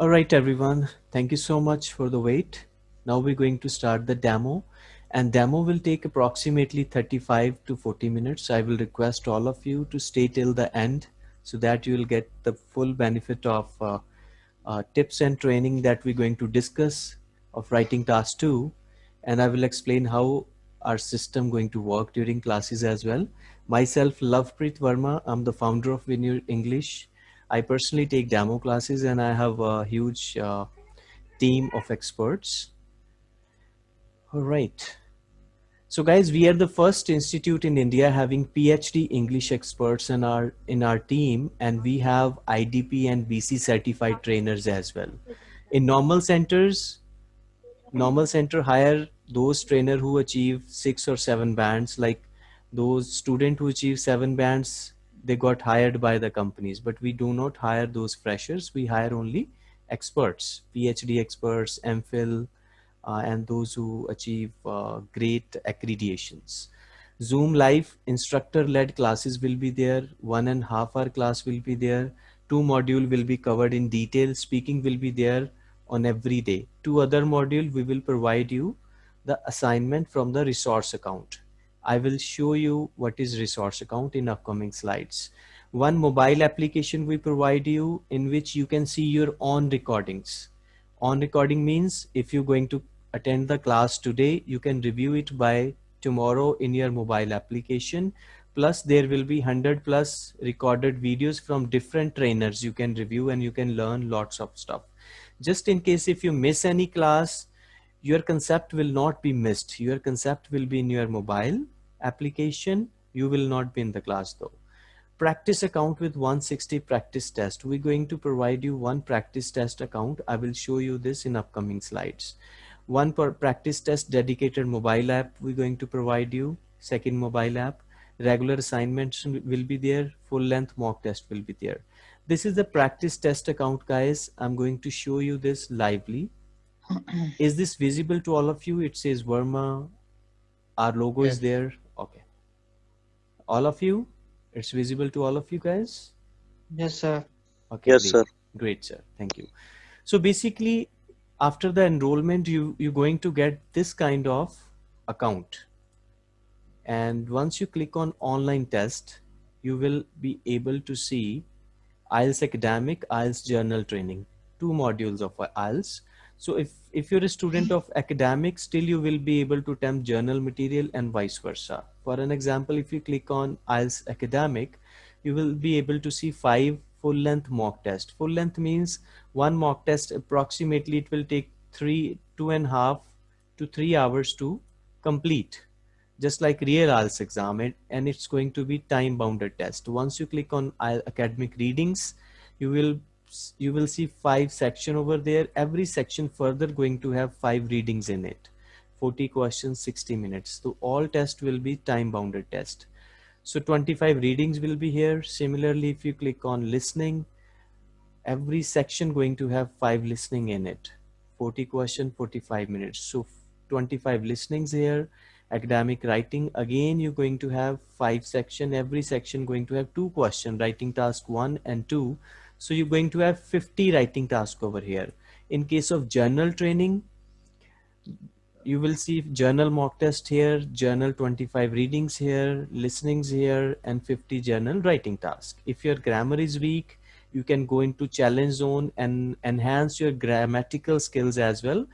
All right, everyone. Thank you so much for the wait. Now we're going to start the demo and demo will take approximately 35 to 40 minutes. I will request all of you to stay till the end so that you will get the full benefit of uh, uh, tips and training that we're going to discuss of writing task two. And I will explain how our system going to work during classes as well. Myself, Lovepreet Verma. I'm the founder of Vineyard English I personally take demo classes and I have a huge uh, team of experts. All right. So guys, we are the first institute in India having PhD English experts in our in our team and we have IDP and BC certified trainers as well. In normal centers, normal center hire those trainer who achieve six or seven bands like those student who achieve seven bands they got hired by the companies, but we do not hire those freshers. We hire only experts, PhD experts, MPhil, uh, and those who achieve uh, great accreditations. Zoom live instructor-led classes will be there. one and half hour class will be there. Two module will be covered in detail. Speaking will be there on every day. Two other module we will provide you the assignment from the resource account. I will show you what is resource account in upcoming slides. One mobile application we provide you in which you can see your own recordings. On recording means if you're going to attend the class today, you can review it by tomorrow in your mobile application. Plus there will be 100 plus recorded videos from different trainers you can review and you can learn lots of stuff. Just in case if you miss any class, your concept will not be missed. Your concept will be in your mobile application, you will not be in the class though. Practice account with 160 practice test. We're going to provide you one practice test account. I will show you this in upcoming slides. One per practice test dedicated mobile app we're going to provide you. Second mobile app. Regular assignments will be there. Full length mock test will be there. This is the practice test account guys. I'm going to show you this lively. is this visible to all of you? It says Verma. Our logo yes. is there all of you? It's visible to all of you guys? Yes sir. Okay yes great. sir. Great sir. Thank you. So basically after the enrollment you you're going to get this kind of account. And once you click on online test you will be able to see IELTS academic IELTS general training. Two modules of IELTS so if, if you're a student of academic, still you will be able to attempt general material and vice versa. For an example, if you click on IELTS academic, you will be able to see five full length mock test. Full length means one mock test approximately it will take three, two and a half to three hours to complete just like real IELTS exam and it's going to be time bounded test. Once you click on IELTS academic readings, you will you will see five section over there every section further going to have five readings in it 40 questions 60 minutes. So all test will be time bounded test. So 25 readings will be here. Similarly if you click on listening every section going to have five listening in it. 40 question 45 minutes. So 25 listenings here. Academic writing again you're going to have five section. Every section going to have two question. Writing task one and two. So you're going to have 50 writing tasks over here. In case of general training, you will see general mock test here, general 25 readings here, listenings here, and 50 general writing tasks. If your grammar is weak, you can go into challenge zone and enhance your grammatical skills as well,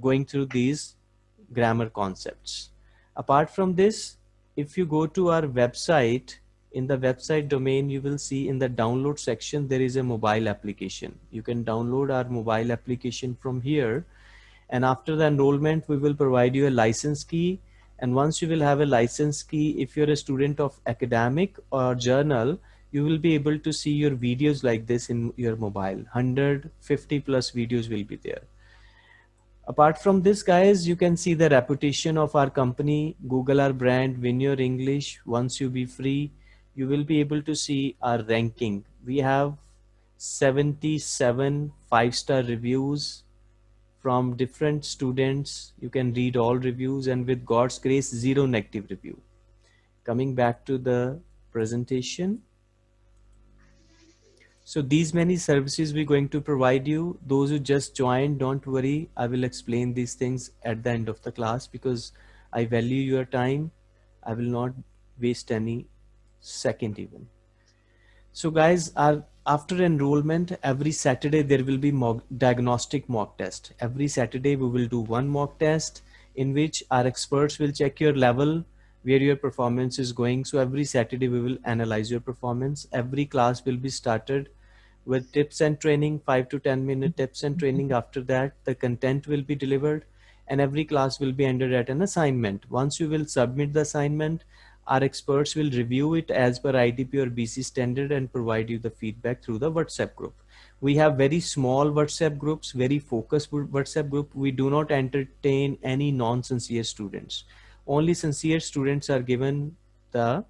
going through these grammar concepts. Apart from this, if you go to our website, in the website domain you will see in the download section there is a mobile application you can download our mobile application from here and after the enrollment we will provide you a license key. And once you will have a license key if you're a student of academic or general you will be able to see your videos like this in your mobile. 150 plus videos will be there. Apart from this guys you can see the reputation of our company. Google our brand win your english. Once you be free you will be able to see our ranking. We have 77 five-star reviews from different students. You can read all reviews and with God's grace, zero negative review. Coming back to the presentation. So these many services we're going to provide you. Those who just joined, don't worry. I will explain these things at the end of the class because I value your time. I will not waste any second even. So guys, our, after enrollment, every Saturday there will be mock, diagnostic mock test. Every Saturday we will do one mock test in which our experts will check your level, where your performance is going. So every Saturday we will analyze your performance. Every class will be started with tips and training, five to 10 minute tips and training. After that, the content will be delivered and every class will be ended at an assignment. Once you will submit the assignment, our experts will review it as per IDP or BC standard and provide you the feedback through the WhatsApp group. We have very small WhatsApp groups, very focused WhatsApp group. We do not entertain any non-sincere students. Only sincere students are given the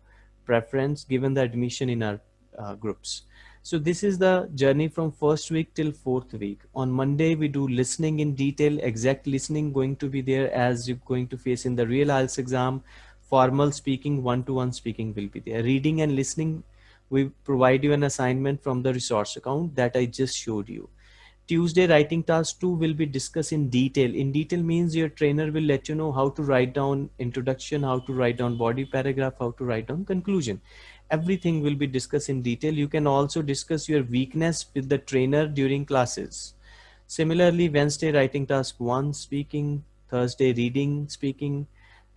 preference, given the admission in our uh, groups. So this is the journey from first week till fourth week. On Monday, we do listening in detail, exact listening going to be there as you're going to face in the real IELTS exam. Formal speaking, one-to-one -one speaking will be there. Reading and listening, we provide you an assignment from the resource account that I just showed you. Tuesday writing task two will be discussed in detail. In detail means your trainer will let you know how to write down introduction, how to write down body paragraph, how to write down conclusion everything will be discussed in detail. You can also discuss your weakness with the trainer during classes. Similarly, Wednesday writing task one, speaking, Thursday reading, speaking.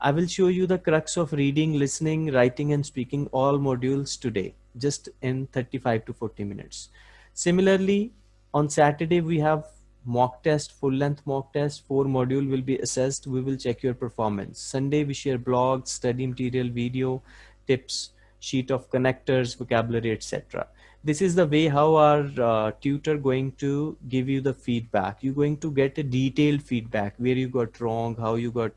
I will show you the crux of reading, listening, writing and speaking all modules today, just in 35 to 40 minutes. Similarly, on Saturday, we have mock test, full length mock test, four module will be assessed. We will check your performance. Sunday, we share blogs, study material, video, tips sheet of connectors, vocabulary, etc. This is the way how our uh, tutor going to give you the feedback. You're going to get a detailed feedback where you got wrong, how you got,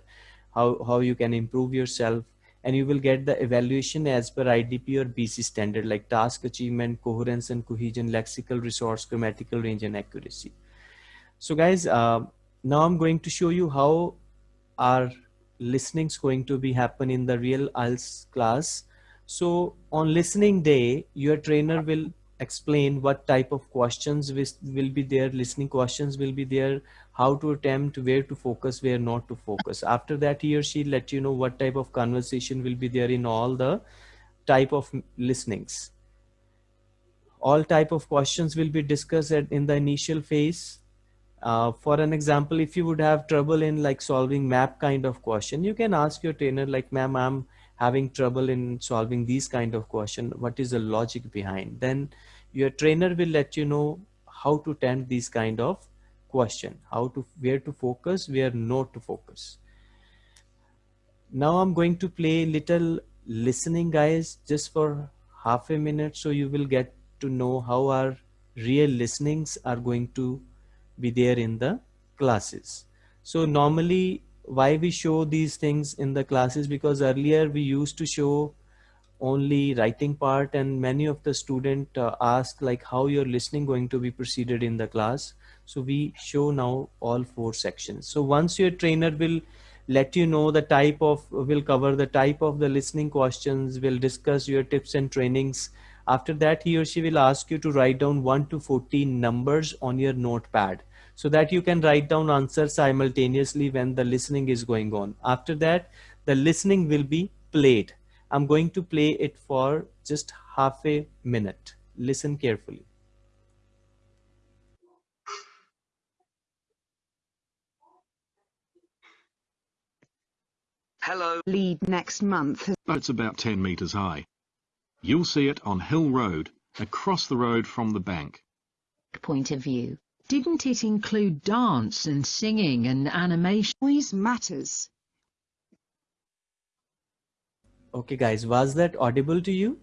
how, how you can improve yourself and you will get the evaluation as per IDP or BC standard like task achievement, coherence and cohesion, lexical resource, grammatical range and accuracy. So guys, uh, now I'm going to show you how our listening is going to be happen in the real IELTS class so on listening day, your trainer will explain what type of questions will be there, listening questions will be there, how to attempt, where to focus, where not to focus. After that, he or she let you know what type of conversation will be there in all the type of listenings. All type of questions will be discussed in the initial phase. Uh, for an example, if you would have trouble in like solving map kind of question, you can ask your trainer like, ma'am, I'm having trouble in solving these kind of question what is the logic behind? Then your trainer will let you know how to attempt these kind of question how to where to focus where not to focus. Now i'm going to play little listening guys just for half a minute so you will get to know how our real listenings are going to be there in the classes. So normally why we show these things in the classes because earlier we used to show only writing part and many of the student uh, ask like how you're listening going to be proceeded in the class. So we show now all four sections. So once your trainer will let you know the type of will cover the type of the listening questions will discuss your tips and trainings. After that he or she will ask you to write down 1 to 14 numbers on your notepad so that you can write down answers simultaneously when the listening is going on. After that, the listening will be played. I'm going to play it for just half a minute. Listen carefully. Hello. Lead next month. Oh, it's about 10 metres high. You'll see it on Hill Road, across the road from the bank. Point of view. Didn't it include dance and singing and animation? Noise matters. Okay guys, was that audible to you?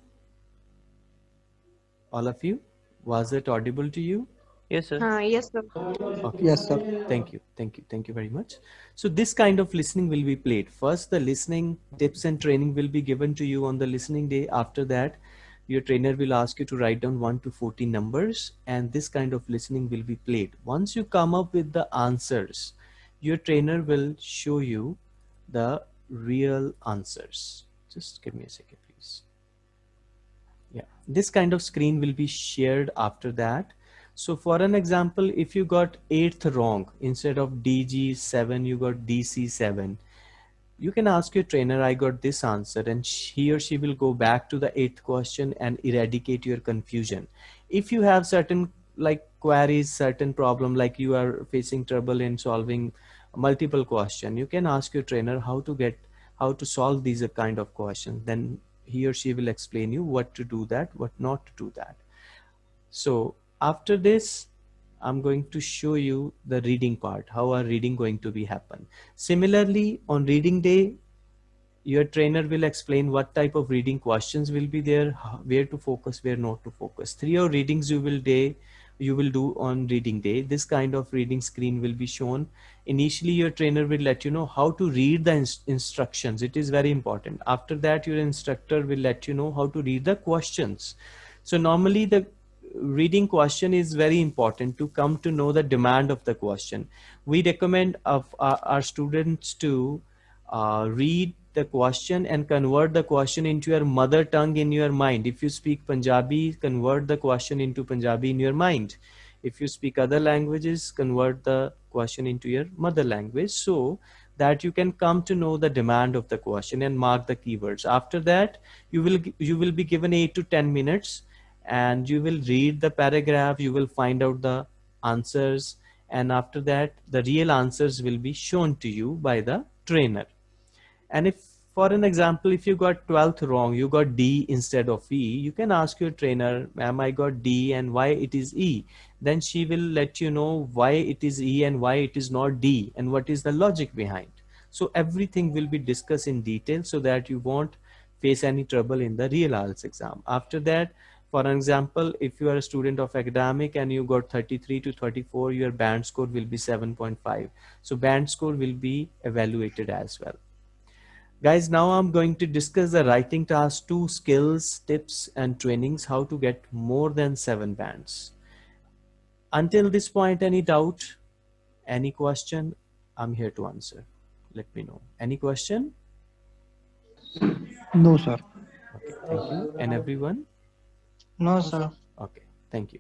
All of you? Was it audible to you? Yes, sir. Uh, yes, sir. Okay. Yes, sir. Thank you. Thank you. Thank you very much. So this kind of listening will be played. First, the listening tips and training will be given to you on the listening day. After that, your trainer will ask you to write down 1 to 40 numbers and this kind of listening will be played. Once you come up with the answers, your trainer will show you the real answers. Just give me a second, please. Yeah. this kind of screen will be shared after that so for an example if you got eighth wrong instead of dg7 you got dc7 you can ask your trainer i got this answer and he or she will go back to the eighth question and eradicate your confusion. If you have certain like queries certain problem like you are facing trouble in solving multiple question you can ask your trainer how to get how to solve these kind of questions then he or she will explain you what to do that what not to do that. So after this I'm going to show you the reading part, how our reading going to be happen. Similarly, on reading day, your trainer will explain what type of reading questions will be there, where to focus, where not to focus. Three or readings you will day, you will do on reading day. This kind of reading screen will be shown. Initially, your trainer will let you know how to read the ins instructions. It is very important. After that, your instructor will let you know how to read the questions. So normally the reading question is very important to come to know the demand of the question. We recommend of our, our students to uh, read the question and convert the question into your mother tongue in your mind. If you speak Punjabi, convert the question into Punjabi in your mind. If you speak other languages, convert the question into your mother language so that you can come to know the demand of the question and mark the keywords. After that, you will you will be given 8 to 10 minutes and you will read the paragraph you will find out the answers and after that the real answers will be shown to you by the trainer. And if for an example if you got 12th wrong you got d instead of e you can ask your trainer ma'am i got d and why it is e? Then she will let you know why it is e and why it is not d and what is the logic behind. So everything will be discussed in detail so that you won't face any trouble in the real IELTS exam. After that for an example, if you are a student of academic and you got 33 to 34, your band score will be 7.5. So band score will be evaluated as well. Guys, now I'm going to discuss the writing task, two skills, tips, and trainings, how to get more than seven bands. Until this point, any doubt, any question, I'm here to answer. Let me know. Any question? No, sir. Okay, thank you. And everyone? No, sir. Okay, thank you.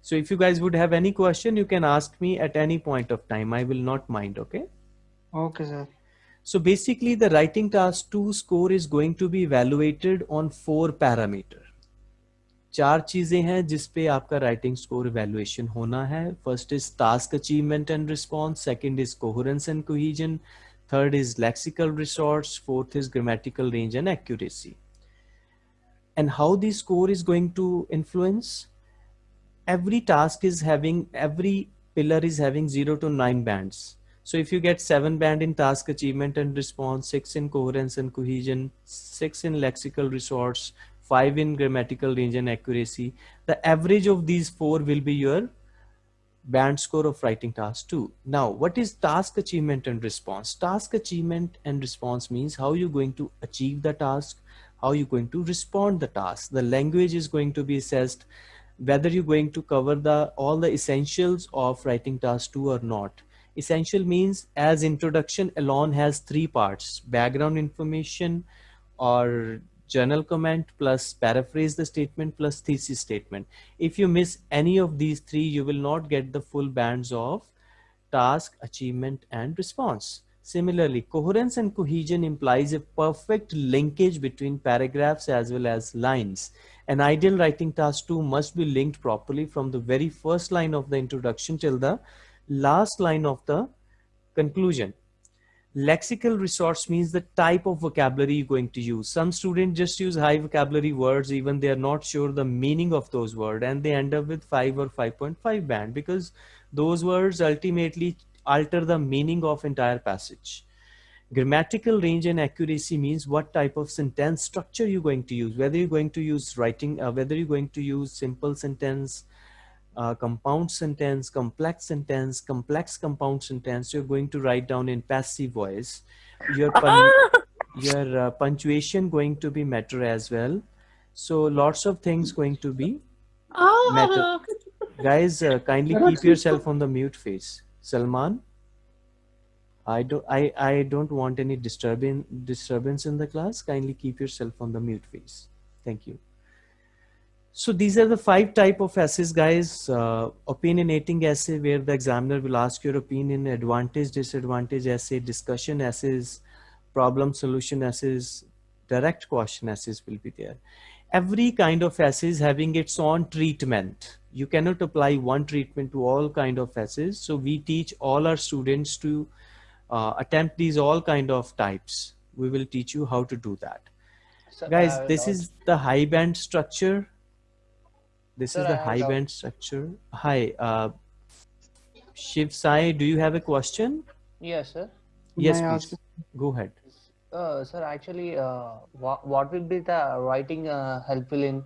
So if you guys would have any question, you can ask me at any point of time. I will not mind, okay? Okay, sir. So basically the writing task 2 score is going to be evaluated on four parameter. चार चीज़ें हैं जिस पे आपका writing score evaluation होना है first is task achievement and response second is coherence and cohesion third is lexical resource fourth is grammatical range and accuracy and how the score is going to influence every task is having every pillar is having 0 to 9 bands. So if you get 7 band in task achievement and response 6 in coherence and cohesion 6 in lexical resource 5 in grammatical range and accuracy the average of these four will be your band score of writing task 2 now what is task achievement and response? Task achievement and response means how you're going to achieve the task how you're going to respond the task. The language is going to be assessed whether you're going to cover the all the essentials of writing task 2 or not. Essential means as introduction alone has three parts, background information or journal comment plus paraphrase the statement plus thesis statement. If you miss any of these three, you will not get the full bands of task, achievement and response. Similarly, coherence and cohesion implies a perfect linkage between paragraphs as well as lines. An ideal writing task too must be linked properly from the very first line of the introduction till the last line of the conclusion. Lexical resource means the type of vocabulary you're going to use. Some students just use high vocabulary words even they are not sure the meaning of those words and they end up with 5 or 5.5 band because those words ultimately alter the meaning of entire passage. Grammatical range and accuracy means what type of sentence structure you're going to use, whether you're going to use writing, uh, whether you're going to use simple sentence, uh, compound sentence, complex sentence, complex compound sentence, you're going to write down in passive voice. Your, pun your uh, punctuation going to be matter as well. So lots of things going to be matter. Guys, uh, kindly keep yourself on the mute phase. Salman, I don't, I, I don't want any disturbing, disturbance in the class. Kindly keep yourself on the mute phase. Thank you. So these are the five type of essays, guys. Uh, opinionating essay, where the examiner will ask your opinion, advantage, disadvantage essay, discussion essays, problem solution essays, direct question essays will be there. Every kind of essay is having its own treatment. You cannot apply one treatment to all kind of essays. So we teach all our students to uh, attempt these all kind of types. We will teach you how to do that. Sir, Guys, I this also- is the high band structure. This Sir, is the high doubt. band structure. Hi, uh, Shiv Sai, do you have a question? Yes, sir. Yes, May I ask please. Go ahead. Uh, sir, actually, uh, what, what will be the writing uh, helpful in,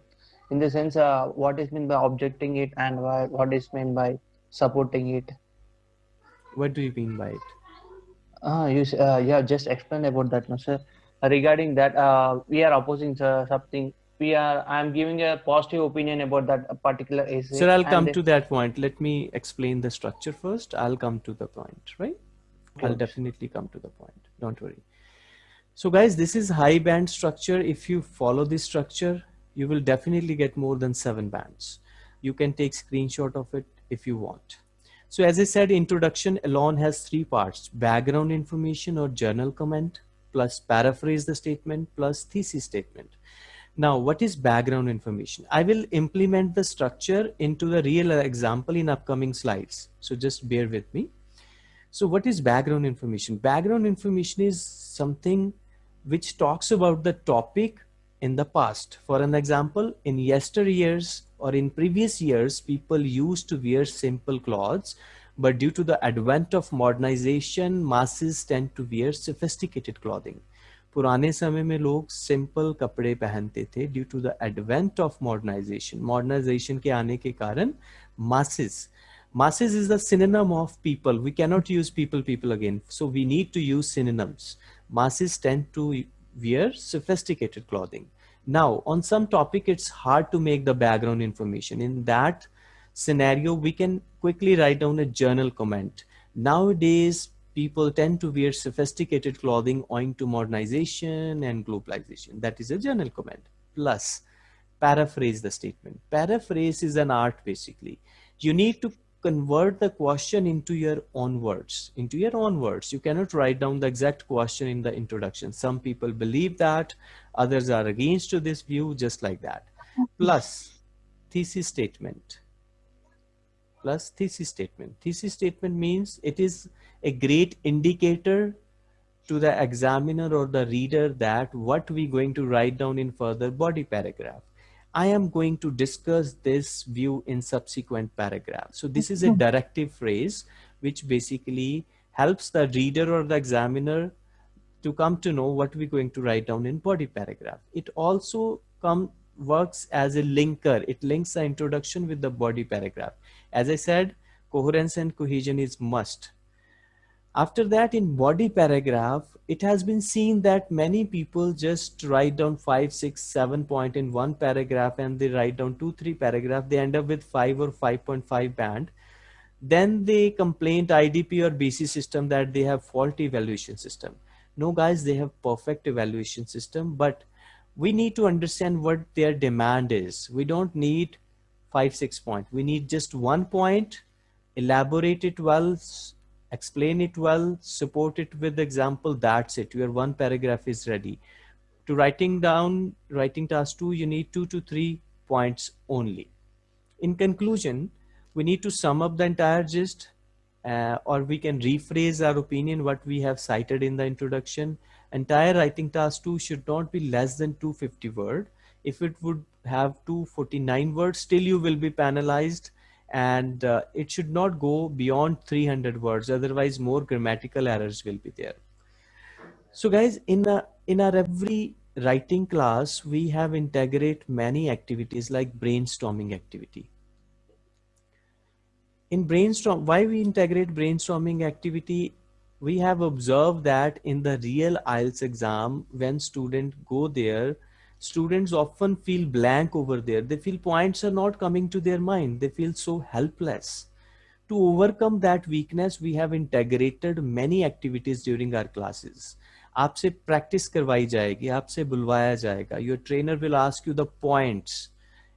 in the sense, uh, what is meant by objecting it and what, what is meant by supporting it? What do you mean by it? Uh, you, uh, yeah, just explain about that, no, sir. Regarding that, uh, we are opposing uh, something. We are. I am giving a positive opinion about that particular essay. Sir, I'll come to that point. Let me explain the structure first. I'll come to the point, right? I'll definitely come to the point. Don't worry. So guys, this is high band structure. If you follow this structure, you will definitely get more than seven bands. You can take screenshot of it if you want. So as I said, introduction alone has three parts, background information or journal comment, plus paraphrase the statement, plus thesis statement. Now, what is background information? I will implement the structure into the real example in upcoming slides. So just bear with me. So what is background information? Background information is something which talks about the topic in the past. For an example, in yesteryears or in previous years, people used to wear simple clothes, but due to the advent of modernization, masses tend to wear sophisticated clothing. पुराने समय में लोग simple कपड़े पहनते थे due to the advent of modernisation modernisation के आने के कारण masses masses is the synonym of people we cannot use people people again so we need to use synonyms masses tend to wear sophisticated clothing. Now on some topic it's hard to make the background information. In that scenario we can quickly write down a journal comment. Nowadays people tend to wear sophisticated clothing owing to modernization and globalization. That is a journal comment. Plus paraphrase the statement. Paraphrase is an art basically. You need to convert the question into your own words into your own words. You cannot write down the exact question in the introduction. Some people believe that others are against to this view just like that. Plus thesis statement. Plus thesis statement. Thesis statement means it is a great indicator to the examiner or the reader that what we going to write down in further body paragraph I am going to discuss this view in subsequent paragraph. So this is a directive phrase which basically helps the reader or the examiner to come to know what we're going to write down in body paragraph. It also come works as a linker. It links the introduction with the body paragraph. As I said, coherence and cohesion is must. After that, in body paragraph, it has been seen that many people just write down five, six, seven point in one paragraph and they write down two, three paragraph. They end up with five or 5.5 band. Then they complain to IDP or BC system that they have faulty evaluation system. No guys, they have perfect evaluation system, but we need to understand what their demand is. We don't need five, six point. We need just one point, elaborate it well, explain it well, support it with example, that's it. Your one paragraph is ready. To writing down, writing task two, you need two to three points only. In conclusion, we need to sum up the entire gist uh, or we can rephrase our opinion what we have cited in the introduction. Entire writing task two should not be less than 250 word. If it would have 249 words, still you will be penalized and uh, it should not go beyond 300 words otherwise more grammatical errors will be there. So guys in a, in our every writing class we have integrate many activities like brainstorming activity. In brainstorm why we integrate brainstorming activity? We have observed that in the real IELTS exam when students go there students often feel blank over there. They feel points are not coming to their mind. They feel so helpless. To overcome that weakness, we have integrated many activities during our classes. आपसे practice करवाई जाएगी आपसे बुलवाया जाएगा your trainer will ask you the points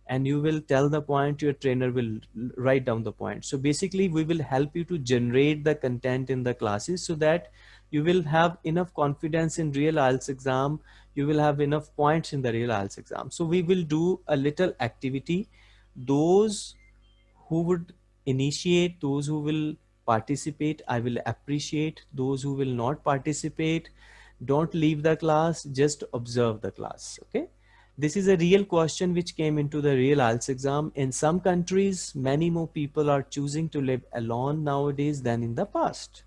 and you will tell the point your trainer will l- write down the point so basically we will help you to generate the content in the classes so that you will have enough confidence in real IELTS exam you will have enough points in the real IELTS exam so we will do a little activity those who would initiate those who will participate i will appreciate those who will not participate don't leave the class just observe the class okay this is a real question which came into the real IELTS exam. In some countries, many more people are choosing to live alone nowadays than in the past.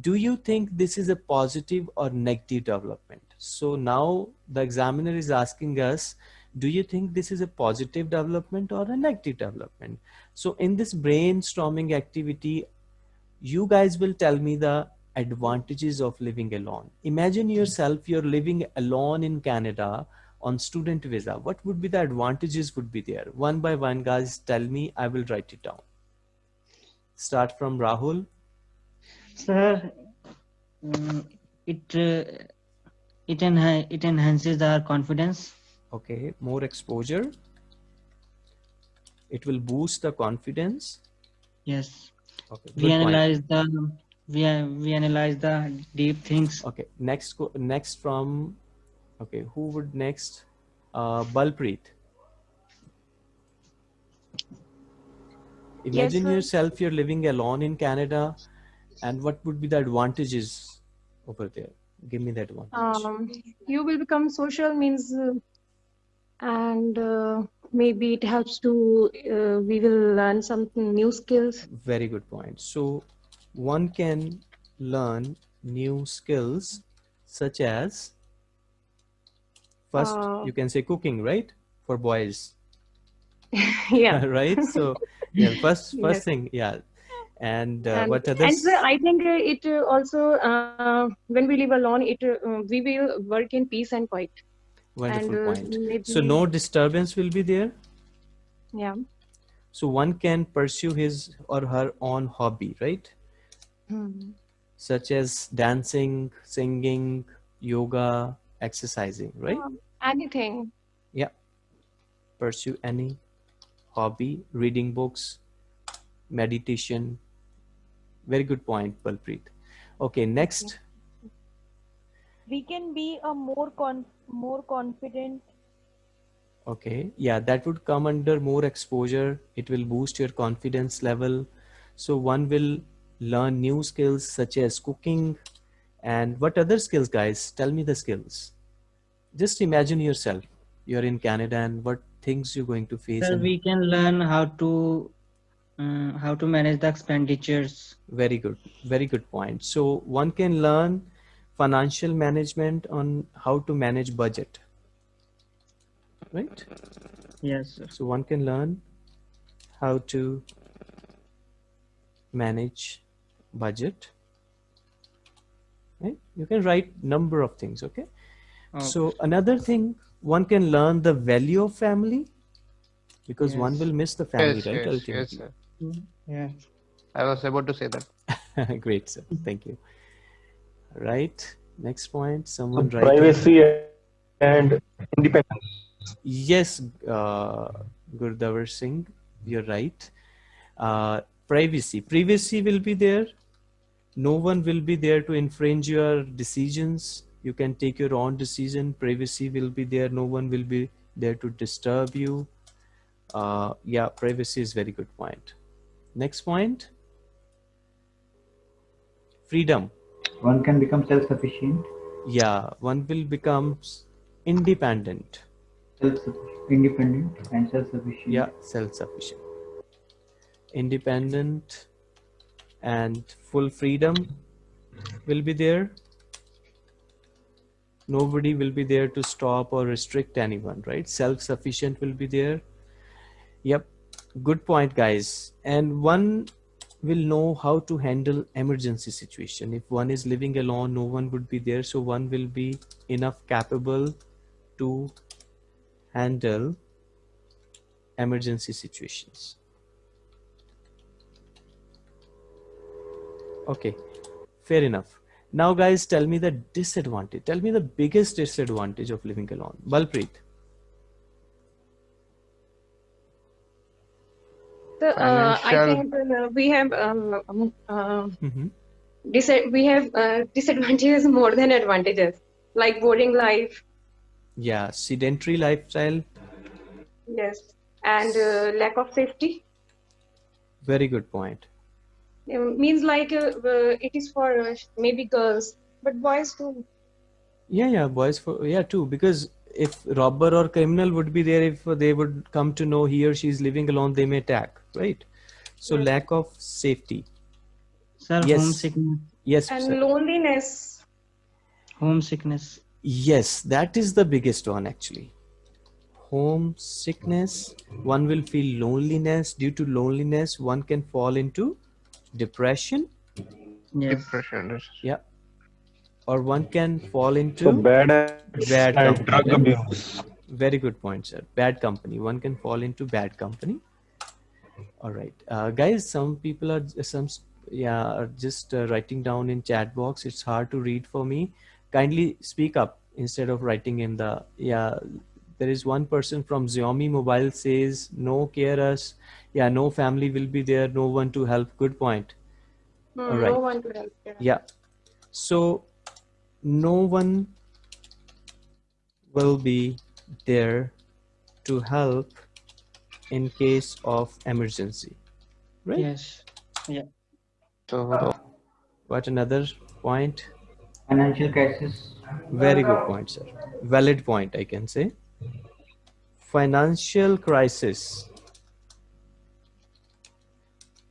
Do you think this is a positive or negative development? So now the examiner is asking us, do you think this is a positive development or a negative development? So in this brainstorming activity, you guys will tell me the advantages of living alone. Imagine yourself, you're living alone in Canada on student visa. What would be the advantages would be there? One by one guys tell me i will write it down. Start from rahul. Sir, mm, it uh, it enha- it enhances our confidence. okay more exposure it will boost the confidence Yes, okay we good point. analyze the we we analyze the deep things. okay next next from okay who would next uh balpreet imagine sir. yourself you're living alone in canada and what would be the advantages over there give me that one. Um, you will become social means uh, and uh, maybe it helps to uh, we will learn something new skills. Very good point. So one can learn new skills such as first Uh, you can say cooking right? For boys. Yeah. Right? So yeah first first Yes. thing yeah and, uh, and, what and sir, i think uh, it uh, also uh, when we live alone it uh, we will work in peace and quiet. Wonderful and uh, point. maybe, so no disturbance will be there? Yeah. So one can pursue his or her own hobby right? Hmm. such as dancing singing yoga exercising right? Anything. Yeah. Pursue any hobby reading books meditation very good point balpreet. Okay next. We can be a more con more confident. Okay yeah that would come under more exposure. It will boost your confidence level. So one will learn new skills such as cooking. And what other skills guys? Tell me the skills. Just imagine yourself. You're in canada and what things you're going to face Sir, and- we can learn how to uh, how to manage the expenditures. Very good. Very good point. So one can learn financial management on how to manage budget. Right? Yes, sir. So one can learn how to manage budget. Right? You can write number of things, okay? Oh, So another thing, one can learn the value of family because one will miss the family, yes, right? yes, yes, Ultimately. sir. Yeah. I was about to say that. Great, sir. Thank you. Right. Next point. Someone write. it. privacy and independence. Yes, uh, Gurdavar Singh, you're right. Uh, privacy. Privacy will be there. No one will be there to infringe your decisions. You can take your own decision. Privacy will be there. No one will be there to disturb you. Uh, yeah, privacy is very good point. Next point. Freedom. One can become self-sufficient, Yeah, one will become independent. self independent and self-sufficient. Yeah, self-sufficient. Independent and full freedom will be there. Nobody will be there to stop or restrict anyone, right? Self-sufficient will be there. Yep, good point, guys. And one will know how to handle emergency situation. If one is living alone, no one would be there, so one will be enough capable to handle emergency situations. Okay, fair enough. Now, guys, tell me the disadvantage. Tell me the biggest disadvantage of living alone. Balpreet. So, uh, I think uh, we have um, um, uh, hmm dis- we have uh, disadvantages more than advantages, like boring life, Yeah, sedentary lifestyle. yes, and uh, lack of safety. Very good point. It means like uh, uh, it is for uh, maybe girls, but boys too. Yeah, yeah, boys for yeah too because if robber or criminal would be there if they would come to know he or she is living alone they may attack, right? So Yes. lack of safety. Sir, Yes. homesickness. Yes, And sir. loneliness. Homesickness. Yes, that is the biggest one actually. Homesickness, one will feel loneliness. Due to loneliness, one can fall into depression. Yes. Depression. Yeah. Or one can fall into So bad Bad company. drug abuse. Very good point, sir. Bad company. One can fall into bad company. All right, uh, guys. Some people are some yeah are just uh, writing down in chat box. It's hard to read for me. Kindly speak up instead of writing in the yeah. There is one person from Xiaomi Mobile says no care us. Yeah, no family will be there. No one to help. Good point. Hmm, All right. No one to help. Yeah. Yeah. So no one will be there to help in case of emergency. Right? Yes. yeah So What another point? Financial crisis. Very good point, sir. Valid point, I can say. Financial crisis.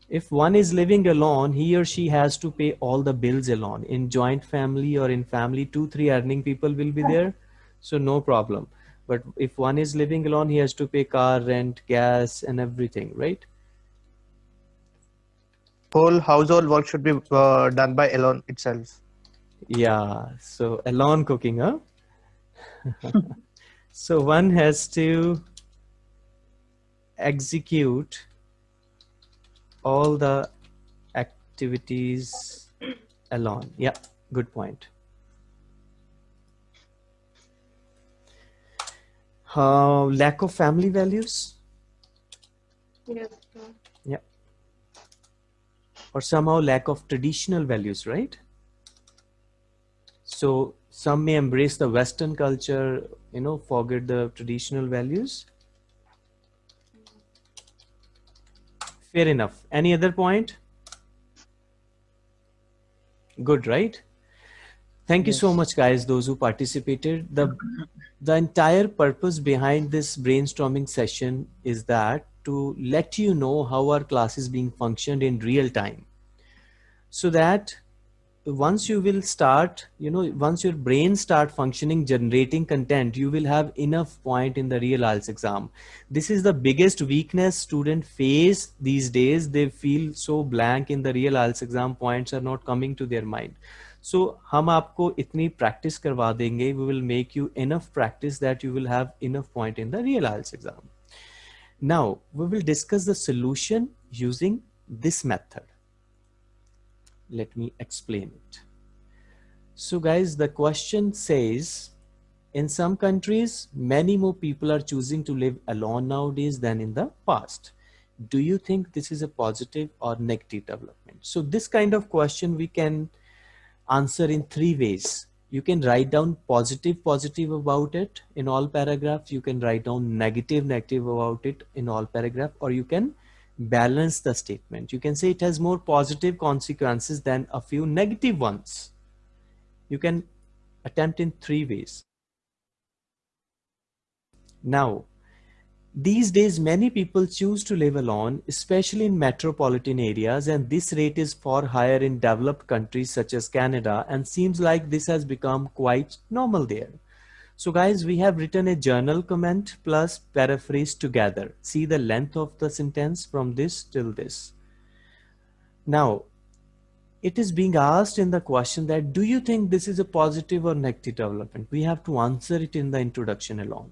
If one is living alone, he or she has to pay all the bills alone. In joint family or in family, two, three earning people will be there. So no problem. But if one is living alone, he has to pay car rent, gas and everything, right? whole household work should be uh, done by alone itself. Yeah, so alone cooking, huh? so one has to execute all the activities alone. Yeah, good point. Uh, lack of family values Yes. or somehow lack of traditional values, right? So some may embrace the Western culture, you know, forget the traditional values. Fair enough. Any other point? Good, right? Thank you so much, guys, those who participated. The, the entire purpose behind this brainstorming session is that to let you know how our class is being functioned in real time. So that once you will start, you know, once your brain start functioning, generating content, you will have enough point in the real IELTS exam. This is the biggest weakness student face these days. They feel so blank in the real IELTS exam. Points are not coming to their mind. So हम आपको इतनी practice करवा देंगे. We will make you enough practice that you will have enough point in the real IELTS exam. Now we will discuss the solution using this method. Let me explain it. So guys, the question says, in some countries, many more people are choosing to live alone nowadays than in the past. Do you think this is a positive or negative development? So this kind of question we can answer in three ways. You can write down positive, positive about it in all paragraphs. You can write down negative, negative about it in all paragraph, or you can balance the statement. You can say it has more positive consequences than a few negative ones. You can attempt in three ways. Now, these days, many people choose to live alone, especially in metropolitan areas, and this rate is far higher in developed countries such as Canada, and seems like this has become quite normal there. So guys, we have written a journal comment plus paraphrase together. See the length of the sentence from this till this. Now, it is being asked in the question that do you think this is a positive or negative development? We have to answer it in the introduction alone.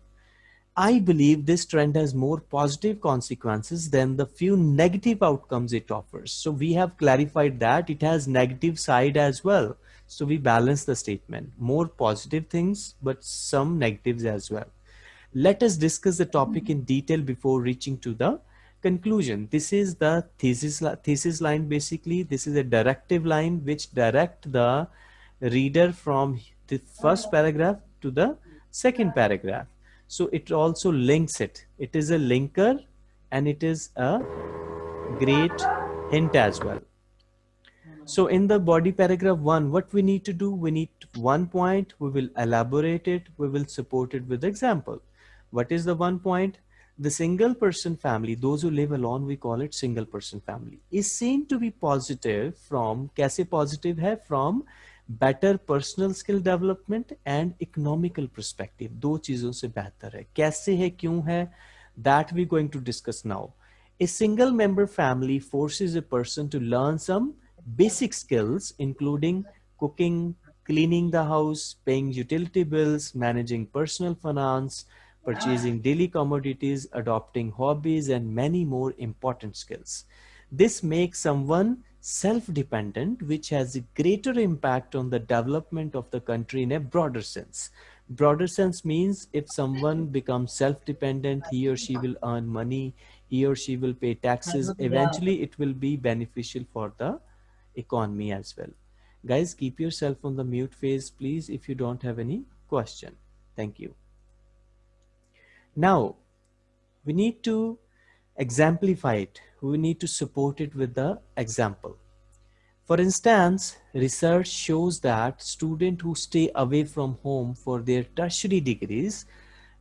I believe this trend has more positive consequences than the few negative outcomes it offers. So we have clarified that it has negative side as well. So we balance the statement, more positive things, but some negatives as well. Let us discuss the topic in detail before reaching to the conclusion. This is the thesis thesis line basically. This is a directive line which direct the reader from the first paragraph to the second paragraph. So it also links it. It is a linker and it is a great hint as well so in the body paragraph one what we need to do we need one point we will elaborate it we will support it with example what is the one point the single person family those who live alone we call it single person family is seen to be positive from kaise positive hai from better personal skill development and economical perspective दो चीजों से बेहतर है कैसे है क्यों है that we're going to discuss now a single member family forces a person to learn some basic skills including cooking cleaning the house paying utility bills managing personal finance purchasing ah. daily commodities, adopting hobbies, and many more important skills. This makes someone self-dependent, which has a greater impact on the development of the country in a broader sense. Broader sense means if someone becomes self-dependent, he or she will earn money, he or she will pay taxes. Eventually, it will be beneficial for the economy as well. Guys, keep yourself on the mute phase, please, if you don't have any question. Thank you. Now, we need to exemplify it. We need to support it with the example. For instance, research shows that students who stay away from home for their tertiary degrees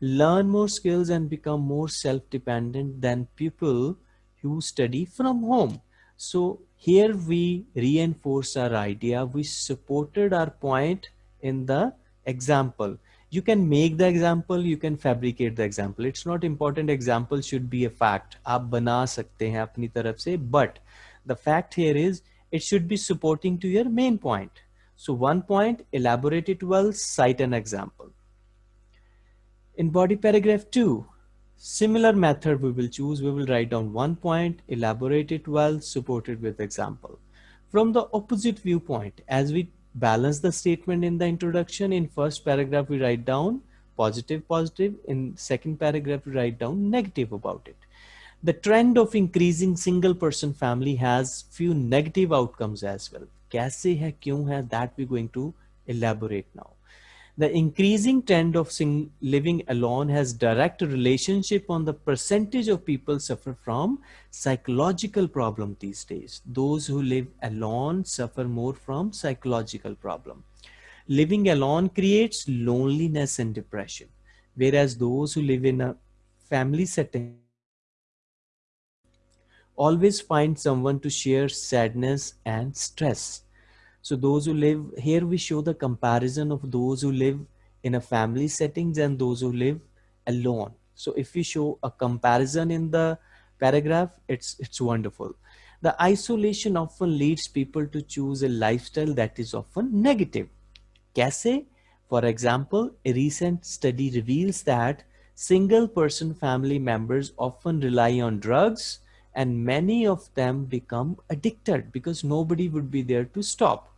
learn more skills and become more self-dependent than people who study from home. So here we reinforce our idea. We supported our point in the example. You can make the example you can fabricate the example. It's not important. Example should be a fact. aap bana sakte hain apni taraf se but the fact here is it should be supporting to your main point. So one point elaborate it well cite an example. In body paragraph 2 Similar method we will choose. We will write down one point, elaborate it well, support it with example. From the opposite viewpoint, as we balance the statement in the introduction, in first paragraph we write down positive, positive. In second paragraph we write down negative about it. The trend of increasing single person family has few negative outcomes as well. Kaise hai, kyun hai, that we're going to elaborate now. The increasing trend of living alone has direct relationship on the percentage of people suffer from psychological problem these days. Those who live alone suffer more from psychological problem. Living alone creates loneliness and depression, whereas those who live in a family setting always find someone to share sadness and stress so those who live here, we show the comparison of those who live in a family settings and those who live alone. So if we show a comparison in the paragraph, it's, it's wonderful. The isolation often leads people to choose a lifestyle that is often negative. Kaise? For example, a recent study reveals that single person family members often rely on drugs and many of them become addicted because nobody would be there to stop.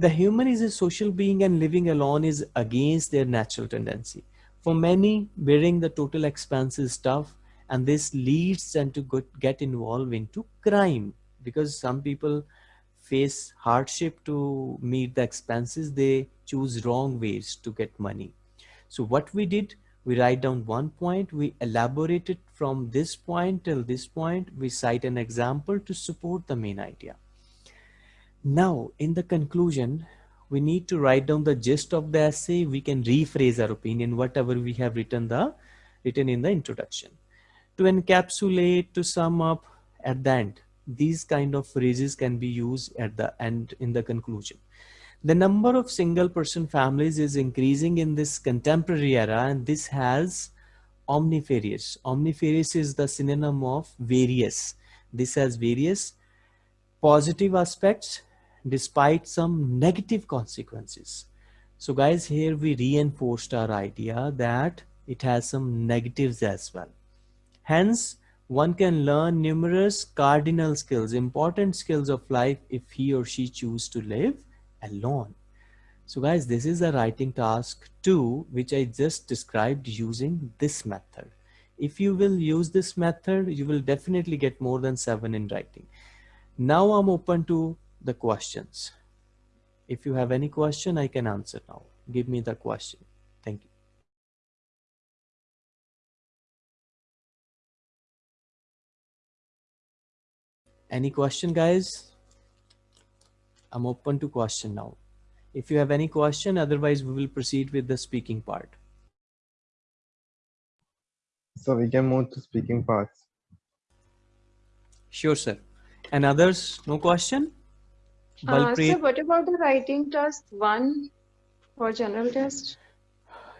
The human is a social being and living alone is against their natural tendency. For many, bearing the total expense is tough and this leads them to get involved into crime because some people face hardship to meet the expenses. They choose wrong ways to get money. So what we did, we write down one point, we elaborate it from this point till this point, we cite an example to support the main idea. Now, in the conclusion, we need to write down the gist of the essay. We can rephrase our opinion, whatever we have written the written in the introduction. To encapsulate, to sum up at the end, these kind of phrases can be used at the end in the conclusion. The number of single person families is increasing in this contemporary era and this has omnifarious. Omnifarious is the synonym of various. This has various positive aspects despite some negative consequences. So guys, here we reinforced our idea that it has some negatives as well. Hence, one can learn numerous cardinal skills, important skills of life if he or she choose to live alone. So guys, this is a writing task two, which I just described using this method. If you will use this method, you will definitely get more than seven in writing. Now I'm open to the questions. If you have any question, I can answer now. Give me the question. Thank you. Any question, guys? I'm open to question now. If you have any question, otherwise we will proceed with the speaking part. So we can move to speaking parts. Sure, sir. And others, no question? Uh, so what about the writing task one for general test?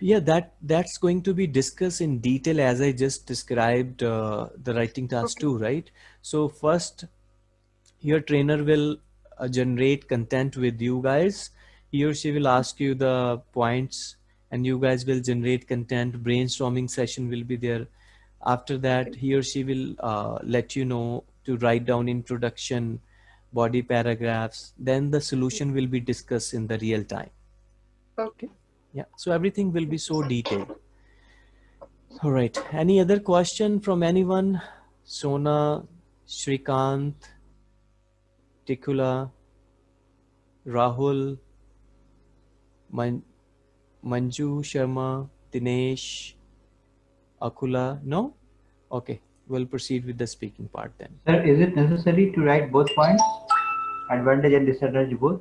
Yeah, that that's going to be discussed in detail as I just described uh, the writing task Okay. two, right? So first, your trainer will uh, generate content with you guys. He or she will ask you the points and you guys will generate content. Brainstorming session will be there. After that, he or she will uh, let you know to write down introduction, body paragraphs. Then the solution will be discussed in the real time. Okay. Yeah, so everything will be so detailed. All right. Any other question from anyone? Sona, Shrikant, Tikula, Rahul, Man Manju Sharma, Dinesh, Akula? No? Okay, we'll proceed with the speaking part then. Sir, is it necessary to write both points, advantage and disadvantage both,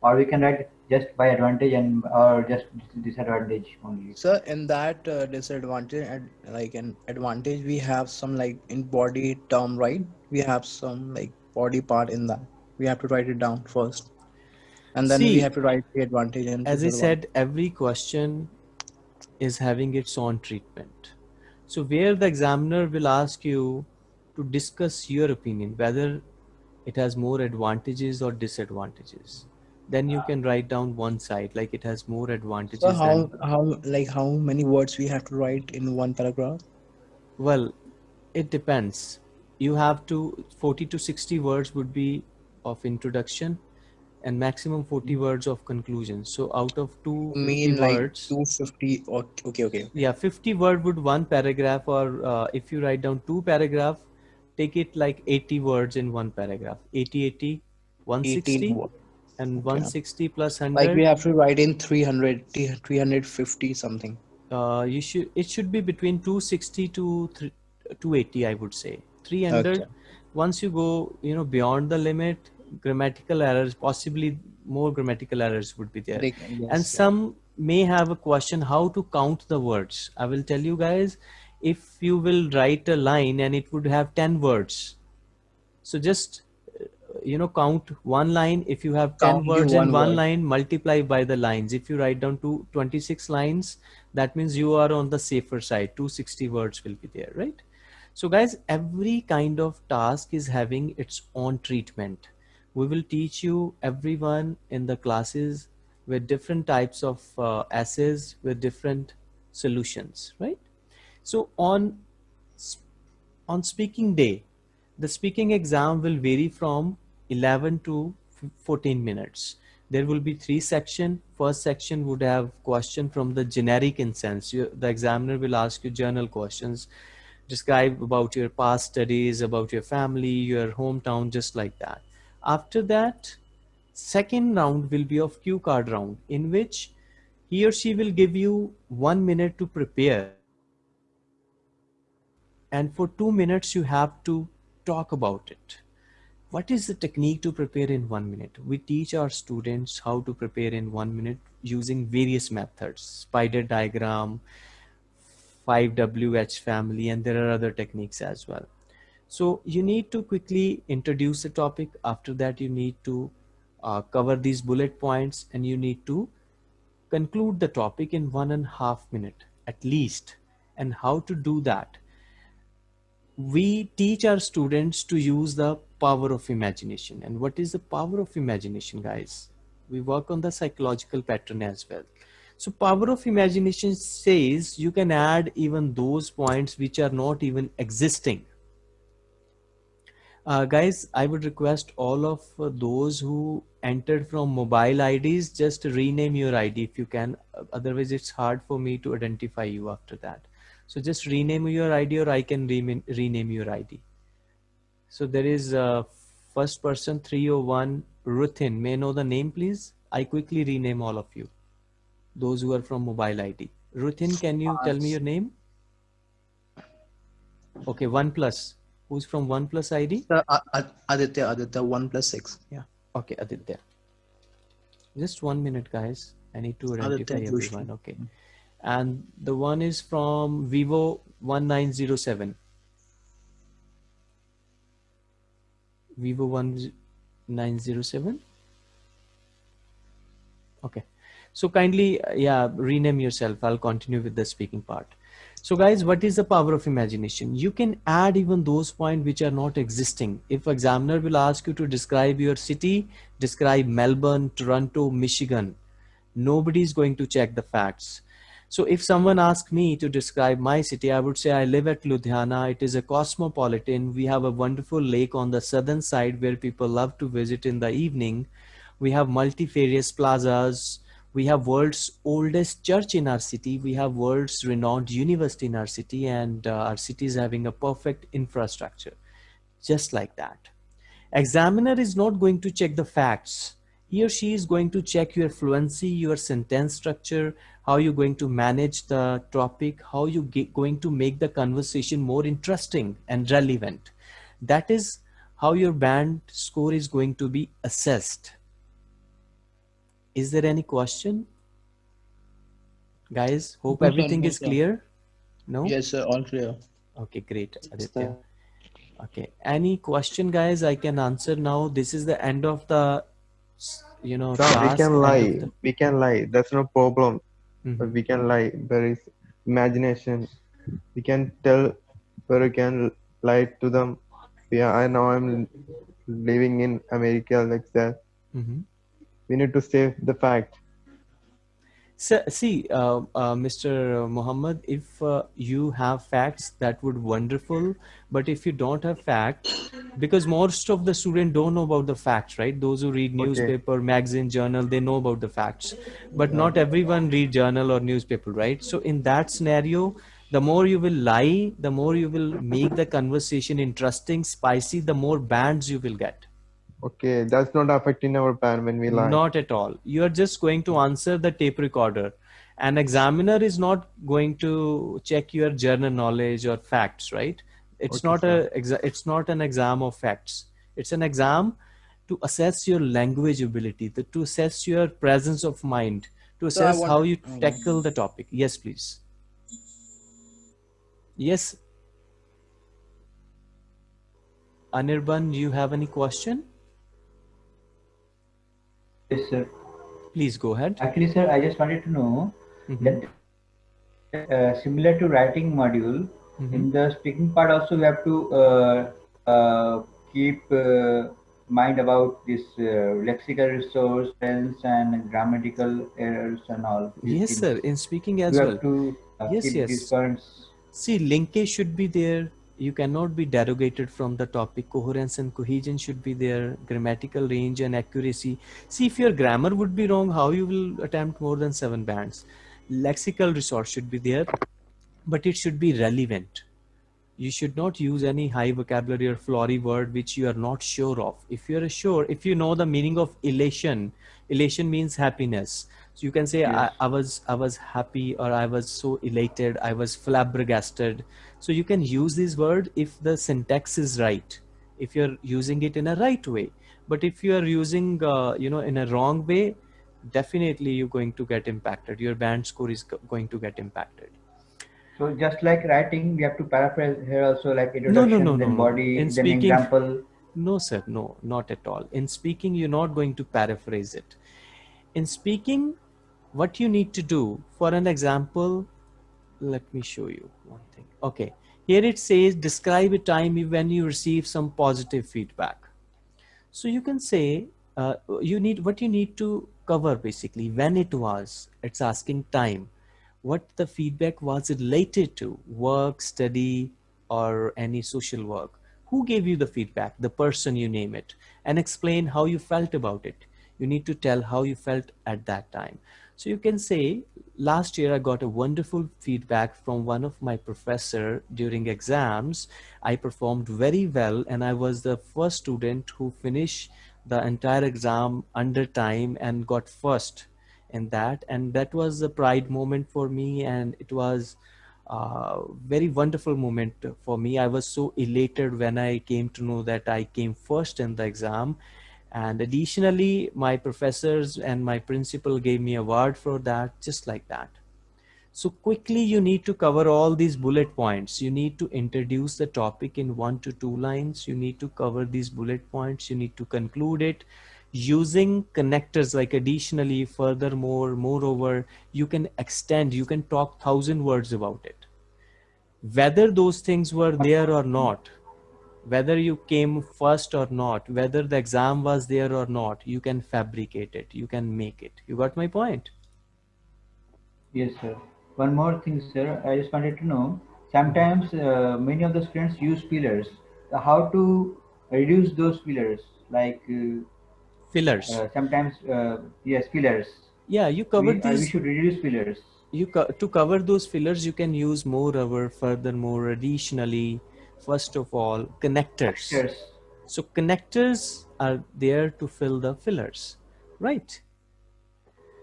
or we can write just by advantage and or just disadvantage only? So in that uh, disadvantage and like an advantage, we have some like in body term, right? We have some like body part in that. We have to write it down first, and then we have to write the advantage and As I said, every question is having its own treatment. So where the examiner will ask you to discuss your opinion, whether it has more advantages or disadvantages. Then you can write down one side, like it has more advantages So how than, how like how many words we have to write in one paragraph? well, it depends. You have to, 40 to 60 words would be of introduction and maximum 40 words of conclusion. So out of two 250 mean like words, 250 or okay, okay. yeah 50 word would one paragraph or uh, if you write down two paragraph take it like 80 words in one paragraph 80 80 80 160 wo- and Okay. 160 plus Like we have to write in 300, 350 something. uh, you should it should be between 260 to thr- 280 i would say 300 Okay. once you go you know beyond the limit grammatical errors possibly more grammatical errors would be there. Like, and yes, some may have a question how to count the words? I will tell you guys if you will write a line and it would have 10 words so just you know count one line. If you have 10 Count words in one one word. line multiply by the lines. If you write down to 26 lines that means you are on the safer side. 260 words will be there right? So guys every kind of task is having its own treatment we will teach you everyone in the classes with different types of uh, essays with different solutions right? So on on speaking day the speaking exam will vary from 11 to 14 minutes. There will be three section. First section would have question from the generic in sense you, the examiner will ask you general questions. Describe about your past studies about your family your hometown just like that after that second round will be of cue card round in which he or she will give you one minute to prepare. And for two minutes you have to talk about it. What is the technique to prepare in one minute? We teach our students how to prepare in one minute using various methods. Spider diagram 5wh family and there are other techniques as well so you need to quickly introduce the topic. After that you need to uh, cover these bullet points and you need to conclude the topic in one and a half minute at least. And how to do that? We teach our students to use the power of imagination. And what is the power of imagination guys? We work on the psychological pattern as well. So power of imagination says you can add even those points which are not even existing uh, guys i would request all of uh, those who entered from mobile ids just rename your id if you can otherwise it's hard for me to identify you after that So just rename your ID or I can rename, rename your ID. So there is uh, first person 301 Ruthin. May I know the name please? I quickly rename all of you. Those who are from mobile ID. Ruthin, can you tell me your name? Okay, OnePlus. Who's from OnePlus ID? Uh, uh, Aditya, Aditya, one plus six. Yeah. Okay, Aditya. Just one minute, guys. I need to identify Aditya everyone. Okay. And the one is from Vivo 1907. Vivo 1907. Okay. So kindly, uh, yeah, rename yourself. I'll continue with the speaking part. So guys, what is the power of imagination? You can add even those points which are not existing. If examiner will ask you to describe your city, describe Melbourne, Toronto, Michigan, nobody is going to check the facts. So if someone asks me to describe my city, I would say I live at Ludhiana. It is a cosmopolitan. We have a wonderful lake on the southern side where people love to visit in the evening. We have multifarious plazas. We have world's oldest church in our city. We have world's renowned university in our city and uh, our city is having a perfect infrastructure. Just like that. Examiner is not going to check the facts. He or she is going to check your fluency, your sentence structure, how you're going to manage the topic, how you get going to make the conversation more interesting and relevant. That is how your band score is going to be assessed. Is there any question? Guys, hope No, sir, everything no, is sir. clear. No? Yes, sir. All clear. Okay, great, Aditya. Okay, any question, guys? I can answer now. This is the end of the, you know, Sir, we can lie. the- We can lie. That's no problem. Mhm. But we can lie. There is imagination. We can tell, but we can lie to them. Yeah, I know I'm living in America like that. Mhm. We need to say the fact. So, see, uh, uh, Mr. Muhammad, if uh, you have facts, that would wonderful. But if you don't have facts, because most of the students don't know about the facts, right? Those who read Okay. newspaper, magazine, journal, they know about the facts. But not everyone read journal or newspaper, right? So in that scenario, the more you will lie, the more you will make the conversation interesting, spicy, the more bands you will get. Okay, that's not affecting our plan when we lie. Not at all. You are just going to answer the tape recorder. An examiner is not going to check your general knowledge or facts, right? It's Okay, not sir. a exa- it's not an exam of facts. It's an exam to assess your language ability, to, to assess your presence of mind, to assess want- how you tackle the topic. Yes, please. Yes. Anirban, do you have any question? Yes, sir. Please go ahead. Actually, sir, I just wanted to know Mhm. that uh, similar to writing module, Mhm. in the speaking part also we have to uh, uh, keep uh, mind about this uh, lexical resource, tense and grammatical errors and all. Yes, things. sir. In speaking as have well. to uh, Yes, keep yes. See, linkage should be there. You cannot be derogated from the topic. Coherence and cohesion should be there. Grammatical range and accuracy. See, if your grammar would be wrong, how you will attempt more than seven bands? Lexical resource should be there, but it should be relevant. You should not use any high vocabulary or flowery word which you are not sure of. If you are sure, if you know the meaning of elation, elation means happiness. So you can say, I. I was I was happy or I was so elated, I was flabbergasted. So you can use this word if the syntax is right, if you're using it in a right way. But if you are using, uh, you know, in a wrong way, definitely you're going to get impacted. Your band score is going to get impacted. So just like writing, we have to paraphrase here also like introduction, no, no, then no, no. body, In then speaking- example. No, sir, no, not at all. In speaking, you're not going to paraphrase it. In speaking, what you need to do, for an example, let me show you one thing. Okay, here it says, describe a time when you receive some positive feedback. So you can say, uh, you need what you need to cover basically when it was. It's asking time, what the feedback was related to, work, study, or any social work. Who gave you the feedback? The person you name it, and explain how you felt about it. You need to tell how you felt at that time. So you can say last year I got a wonderful feedback from one of my professor during exams. I performed very well and I was the first student who finished the entire exam under time and got first in that. And that was a pride moment for me and it was a very wonderful moment for me. I was so elated when I came to know that I came first in the exam and additionally my professors and my principal gave me award for that just like that. So quickly you need to cover all these bullet points. You need to introduce the topic in one to two lines. You need to cover these bullet points. You need to conclude it using connectors like additionally furthermore moreover you can extend you can talk thousand words about it. Whether those things were there or not whether you came first or not, whether the exam was there or not, you can fabricate it, you can make it. You got my point? Yes, sir. One more thing, sir. I just wanted to know. Sometimes uh, many of the students use fillers. How to reduce those fillers? Like uh, fillers. Uh, sometimes, uh, yes, fillers. Yeah, you covered we, these. we should reduce fillers. You co to cover those fillers, you can use moreover, furthermore, additionally, first of all connectors. Yes. so connectors are there to fill the fillers right?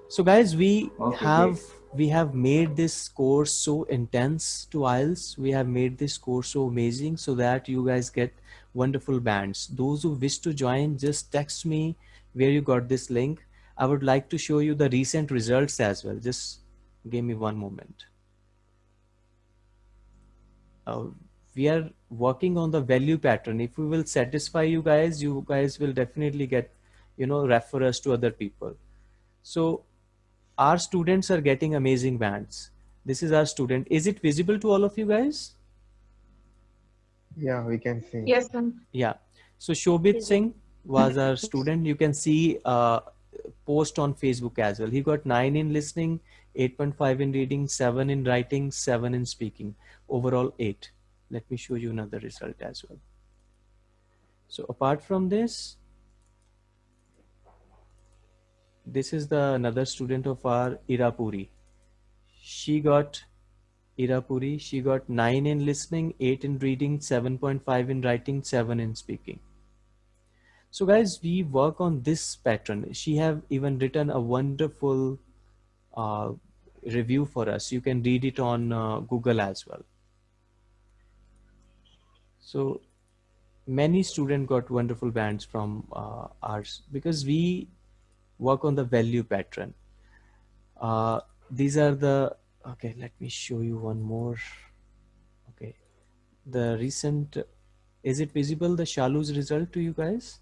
So guys we okay, have great. we have made this course so intense to IELTS we have made this course so amazing so that you guys get wonderful bands. Those who wish to join just text me where you got this link. I would like to show you the recent results as well. Just give me one moment. Uh, we are working on the value pattern. If we will satisfy you guys you guys will definitely get you know refer us to other people. So our students are getting amazing bands. This is our student. Is it visible to all of you guys? Yeah we can see. Yes sir. yeah. So shobit singh was our student. You can see uh post on facebook as well. He got 9 in listening 8.5 in reading 7 in writing 7 in speaking. Overall 8 let me show you another result as well. So apart from this this is the another student of our irapuri. She got irapuri she got 9 in listening 8 in reading 7.5 in writing 7 in speaking. So guys we work on this pattern. She have even written a wonderful uh, review for us. You can read it on uh, google as well so many students got wonderful bands from uh, ours because we work on the value pattern. Uh, these are the, okay, let me show you one more. Okay, the recent, is it visible, the Shalu's result to you guys?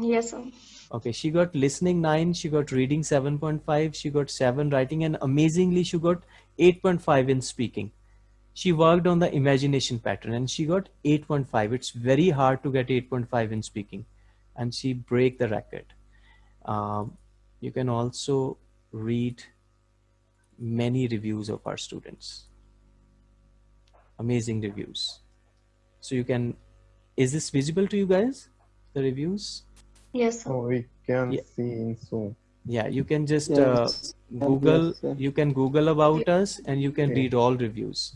Yes, sir. Okay, she got listening 9, she got reading 7.5, she got 7 writing and amazingly she got 8.5 in speaking she worked on the imagination pattern and she got 8.5 it's very hard to get 8.5 in speaking. And she break the record. Um, you can also read many reviews of our students. Amazing reviews. So you can is this visible to you guys the reviews? Yes oh we can yeah. see in zoom. Yeah you can just yes. uh, google yes, you can google about us and you can okay. read all reviews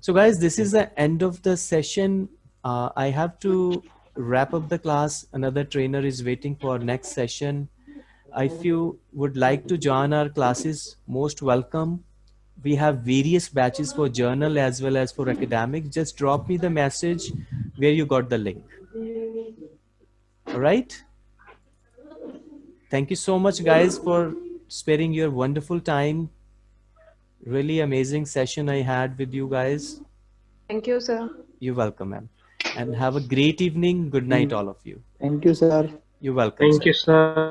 so guys, this is the end of the session. Uh, I have to wrap up the class. Another trainer is waiting for next session. If you would like to join our classes, most welcome. We have various batches for general as well as for academic. Just drop me the message where you got the link. All right. Thank you so much guys for sparing your wonderful time really amazing session I had with you guys. Thank you, sir. You're welcome, ma'am. And have a great evening. Good night, mm. all of you. Thank you, sir. You're welcome. Thank sir. you, sir.